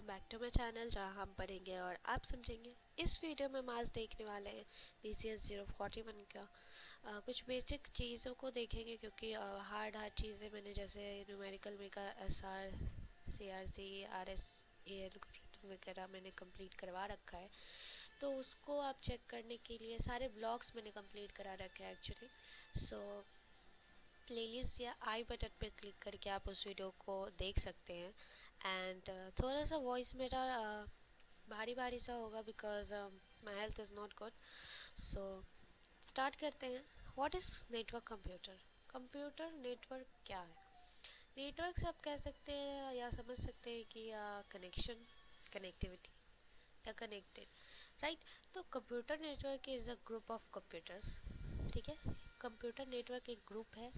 Welcome back to my channel जहाँ हम पढ़ेंगे और आप समझेंगे। इस वीडियो में हम आज देखने वाले हैं B C S zero forty one का। आ, कुछ बेसिक चीज़ों को देखेंगे क्योंकि हार्ड हार्ड चीज़ें मैंने जैसे न्यूमेरिकल में का S R C R C R S A N वगैरह मैंने कंप्लीट करवा रखा है। तो उसको आप चेक करने के लिए सारे ब्लॉग्स मैंने कंप्लीट करा रखे हैं एक्चुअली सो प्लेलिस्ट या आई बटन पर क्लिक करके आप उस वीडियो को देख सकते हैं। एंड uh, थोड़ा सा वॉइस मेरा uh, भारी भारी सा होगा because my health is not good so start करते हैं. What is network computer computer network क्या है? नेटवर्क से आप कह सकते हैं या समझ सकते हैं कि कनेक्शन कनेक्टिविटी या कनेक्टेड राइट तो computer network is a group of computers ठीक है? कंप्यूटर नेटवर्क एक ग्रुप है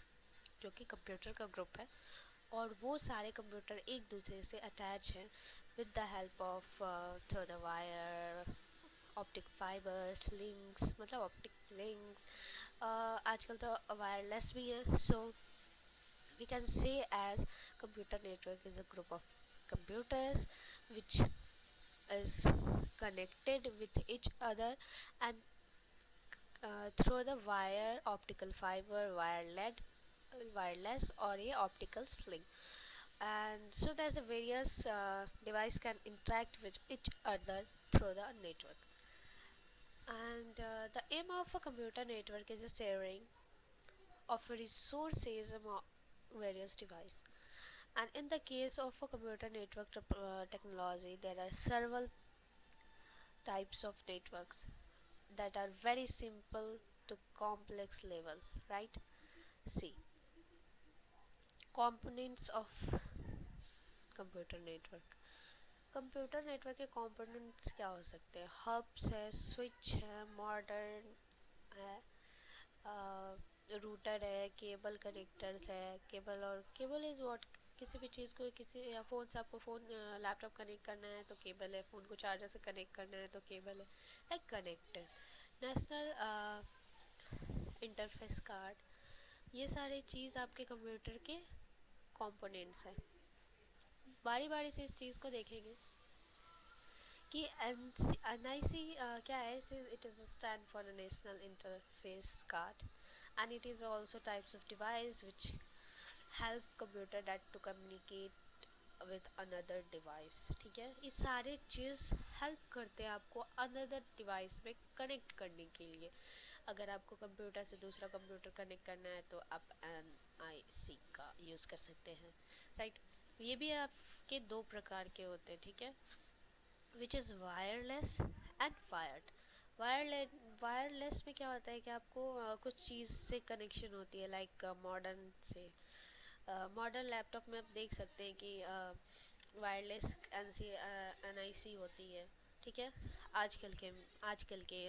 जो कि कंप्यूटर का ग्रुप है. और वो सारे कंप्यूटर एक दूसरे से अटैच हैं with the help of through the wire optic fibres links मतलब ऑप्टिक लिंक्स आजकल तो वायरलेस भी है so we can say as computer network is a group of is connected with each other and uh, through the wire optical fiber wire led wireless or a optical sling. And so that the various uh, device can interact with each other through the network. And uh, the aim of a computer network is a sharing of resources among various device. And in the case of a computer network uh, technology there are several types of networks that are very simple to complex level right? See components of computer network computer network के components क्या हो सकते हैं? Hubs है switch है modern है router है cable connectors है केबल और केबल इज़ व्हाट किसी भी चीज़ को किसी या फ़ोन से आपको फ़ोन लैपटॉप कनेक्ट करना है तो केबल है फ़ोन को चार्जर से कनेक्ट करना है तो केबल है like connector national interface card ये सारी चीज़ आपके कंप्यूटर के कंपोनेंट्स हैं। बारी बारी से इस चीज़ को देखेंगे कि एन आई सी क्या है? It is stand for the national interface card and it is also types of device which help computer that to communicate with another device ठीक है? ये सारे चीज़ हेल्प करते हैं आपको अनदर डिवाइस में कनेक्ट करने के लिए। अगर आपको कंप्यूटर से दूसरा कंप्यूटर कनेक्ट करना है तो आप एन आई सी का यूज़ कर सकते हैं। राइट ये भी आपके दो प्रकार के होते हैं ठीक है? Which is wireless and wired wireless wireless में क्या होता है कि आपको uh, कुछ चीज़ से कनेक्शन होती है लाइक मॉडर्न से। मॉडर्न लैपटॉप में आप देख सकते हैं कि wireless N C N I C होती है। ठीक है? आजकल के आजकल के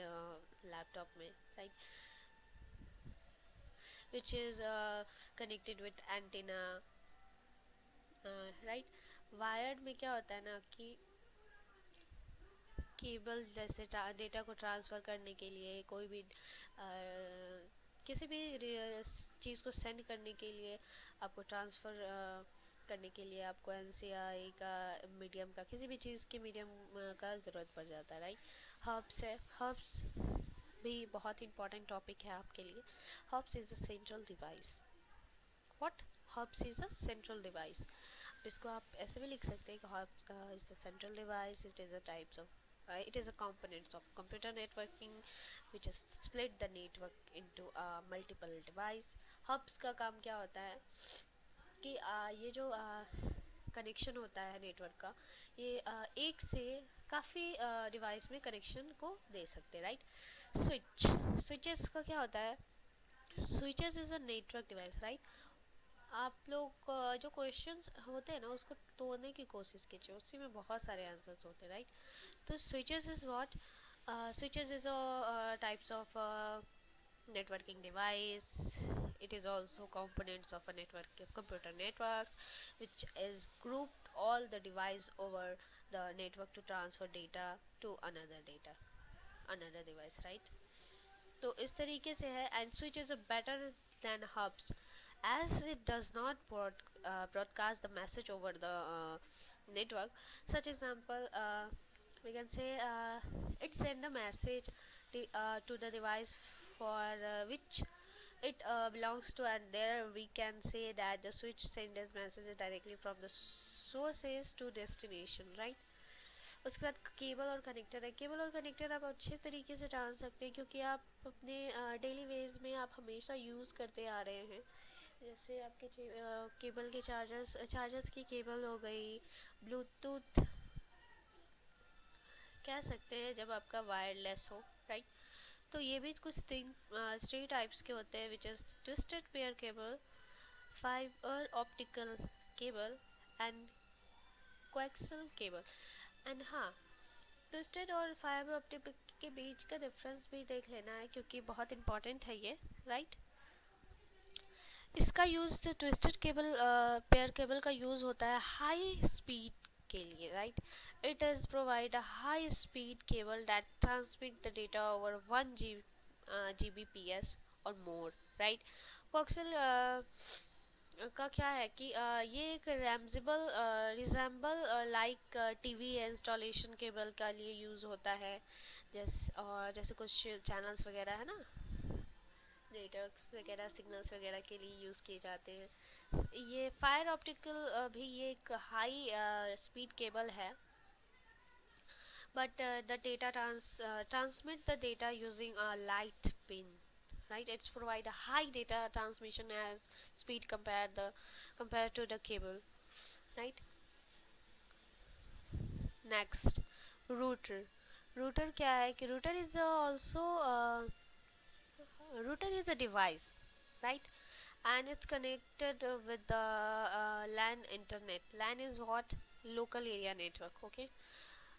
लैपटॉप में right is uh, connected with antenna right wired में क्या होता है ना कि केबल जैसे डेटा को ट्रांसफ़र करने के लिए कोई भी uh, किसी भी चीज़ को सेंड करने के लिए आपको ट्रांसफ़र करने के लिए आपको एनसीआई का मीडियम का किसी भी चीज़ के मीडियम का ज़रूरत पड़ जाता है राइट हर्ब्स है। हर्ब्स भी बहुत इंपॉर्टेंट टॉपिक है आपके लिए। Hubs is a central device what hubs is a central device इसको आप ऐसे भी लिख सकते हैं कि hubs is the central device it is a types of uh, it is a components of computer networking which is split the network into a multiple का काम क्या होता है? कि uh, ये जो कनेक्शन होता है नेटवर्क का ये uh, एक से काफ़ी डिवाइस में कनेक्शन को दे सकते हैं राइट स्विच स्विचेस का क्या होता है? Switches is a network device right आप लोग जो क्वेश्चंस होते हैं ना उसको तोड़ने की कोशिश कीजिए उसी में बहुत सारे आंसर्स होते हैं राइट तो switches is what switches is types of networking device it is also components of a network computer network which is grouped all the device over the network to transfer data to another data another device right तो इस तरीके से है and switch is better than hubs as it does not broad, uh, broadcast the message over the uh, network such example uh, we can say uh, it send a message uh, to the device for uh, which it uh, belongs to and there we can say that the switch sends messages directly from the sources to destination right? उसके बाद cable और connector है। Cable और connector आप अच्छे तरीके से जान सकते हैं क्योंकि आप अपने डेली वेज में आप हमेशा यूज़ करते आ रहे हैं। जैसे आपके केबल के चार्जर्स चार्जर्स की केबल हो गई ब्लूटूथ कह सकते हैं जब आपका वायरलेस हो राइट तो ये भी कुछ तीन थ्री टाइप्स के होते हैं which is twisted pair cable fibre optical cable and coaxial cable and हाँ ट्विस्टेड और फाइबर ऑप्टिक के बीच का डिफरेंस भी देख लेना है, क्योंकि बहुत इंपॉर्टेंट है ये राइट इसका use twisted cable pair cable का यूज़ होता है हाई स्पीड के लिए right it is provide a high speed cable that transmit the data over one G G B P S और मोर राइट फॉक्सल का क्या है कि uh, ये एक resemble resemble like T TV installation cable का लिए यूज़ होता है। जैसे और जैसे कुछ चैनल्स वगैरह है ना? नेटवर्क्स वगैरह सिग्नल्स वगैरह के लिए यूज़ किए जाते हैं। ये फायर ऑप्टिकल भी ये एक हाई स्पीड केबल है। But the data transmit the data using a light pin right it's provide high data transmission as speed compare the compare to the cable right next router router क्या है कि router is also router is a device right? And it's connected uh, with the uh, LAN internet. LAN is what? Local area network okay?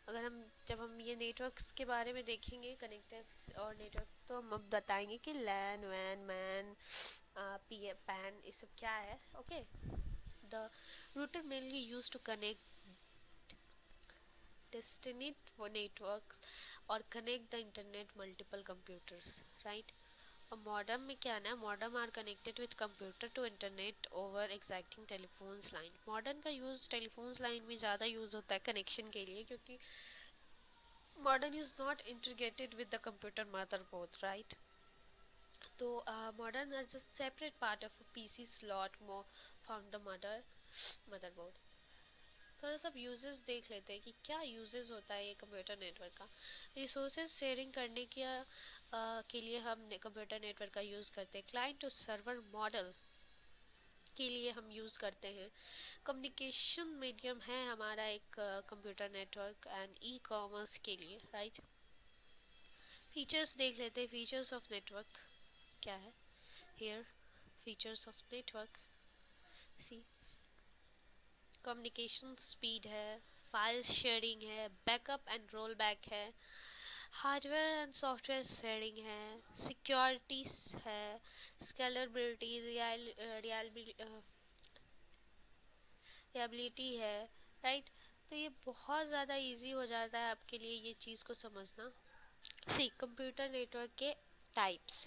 अगर हम जब हम ये networks के बारे में देखेंगे कनेक्टर्स और नेटवर्क तो हम अब बताएँगे कि लैन वैन मैन पी पैन ये सब क्या है okay the router mainly use to connect distinct network और connect the internet multiple computers right modem में क्या ना modem are connected with computer to internet over existing telephones line modem का use telephones line में ज़्यादा use होता है connection के लिए क्योंकि modem is not integrated with the computer motherboard right तो modem as a separate part of P C slot from the mother motherboard थोड़ा सा यूजेस देख लेते हैं कि क्या यूजेस होता है ये कंप्यूटर नेटवर्क का। रिसोर्सेज शेयरिंग करने के के लिए हम कंप्यूटर नेटवर्क का यूज़ करते हैं। क्लाइंट टू सर्वर मॉडल के लिए हम यूज़ करते हैं। कम्युनिकेशन मीडियम है हमारा एक computer network and E commerce के लिए राइट फीचर्स देख लेते हैं। फीचर्स ऑफ़ नेटवर्क क्या है? Here features of network see communication speed है फ़ाइल शेयरिंग है बैकअप एंड रोल बैक है हार्डवेयर एंड सॉफ्टवेयर शेयरिंग है सिक्योरिटी है स्केलेबिलिटी रियलिटी है राइट तो ये बहुत ज़्यादा इजी हो जाता है आपके लिए ये चीज़ को समझना। सी कंप्यूटर नेटवर्क के टाइप्स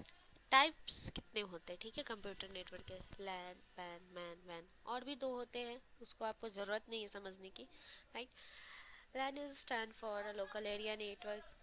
टाइप्स कितने होते हैं, ठीक है? कंप्यूटर नेटवर्क के लैन पैन मैन वैन और भी दो होते हैं, उसको आपको ज़रूरत नहीं है समझने की right LAN is stand for a local area network